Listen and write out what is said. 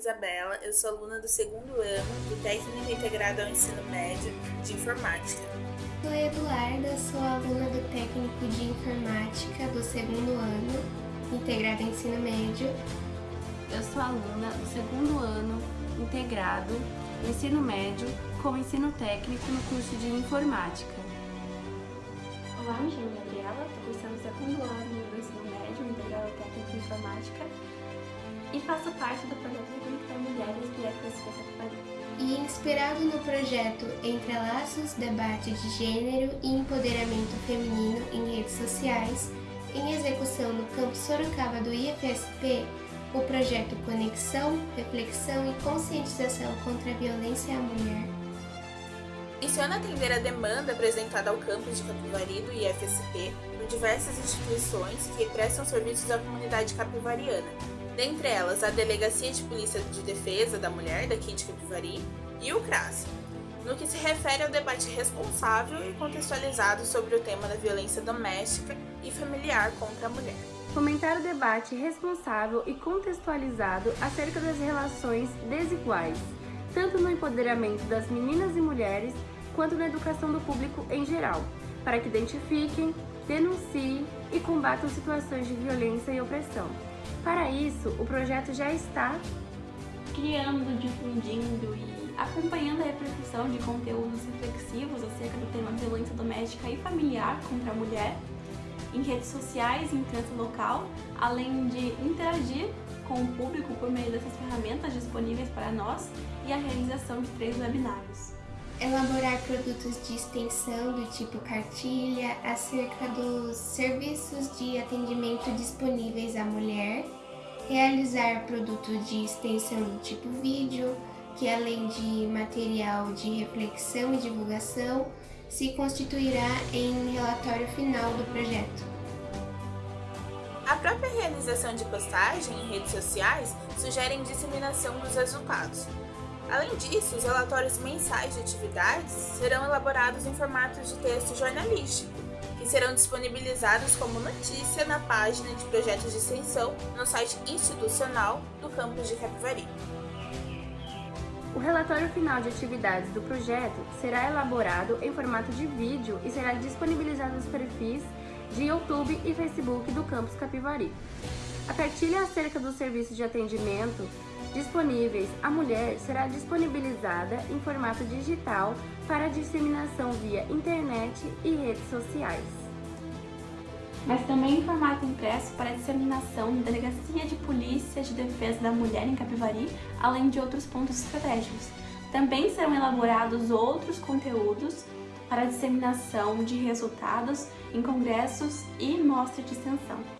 Isabela, eu sou aluna do segundo ano do Técnico Integrado ao Ensino Médio de Informática. Sou Eduarda, sou aluna do Técnico de Informática do segundo ano, integrado ao Ensino Médio. Eu sou aluna do segundo ano, integrado, ensino médio, com ensino técnico no curso de Informática. Olá, me chamo Gabriela, estou cursando o segundo ano do ensino médio, integrado ao técnico de Informática e faço parte do projeto Reconectar Mulheres do FSP Capivari. E inspirado no projeto Entrelaços, Debate de Gênero e Empoderamento Feminino em Redes Sociais, em execução no campus Sorocaba do IFSP, o projeto Conexão, Reflexão e Conscientização contra a Violência à Mulher. Menciona atender a demanda apresentada ao campus de Capivari do IFSP por diversas instituições que prestam serviços à comunidade capivariana, dentre elas a Delegacia de Polícia de Defesa da Mulher daqui de Capivari e o CRAS, no que se refere ao debate responsável e contextualizado sobre o tema da violência doméstica e familiar contra a mulher. Fomentar o debate responsável e contextualizado acerca das relações desiguais, tanto no empoderamento das meninas e mulheres, quanto na educação do público em geral, para que identifiquem, denunciem e combatam situações de violência e opressão. Para isso, o projeto já está criando, difundindo e acompanhando a repercussão de conteúdos reflexivos acerca do tema violência doméstica e familiar contra a mulher, em redes sociais e imprensa local, além de interagir com o público por meio dessas ferramentas disponíveis para nós e a realização de três webinários. Elaborar produtos de extensão do tipo cartilha acerca dos serviços de atendimento disponíveis à mulher, realizar produto de extensão do tipo vídeo, que além de material de reflexão e divulgação, se constituirá em relatório final do projeto. A própria realização de postagem em redes sociais sugere disseminação dos resultados. Além disso, os relatórios mensais de atividades serão elaborados em formato de texto jornalístico, que serão disponibilizados como notícia na página de projetos de extensão no site institucional do campus de Capivari. O relatório final de atividades do projeto será elaborado em formato de vídeo e será disponibilizado nos perfis de YouTube e Facebook do Campus Capivari. A cartilha acerca do serviço de atendimento disponíveis à mulher será disponibilizada em formato digital para disseminação via internet e redes sociais mas também em formato impresso para disseminação na Delegacia de Polícia de Defesa da Mulher em Capivari, além de outros pontos estratégicos. Também serão elaborados outros conteúdos para disseminação de resultados em congressos e mostra de extensão.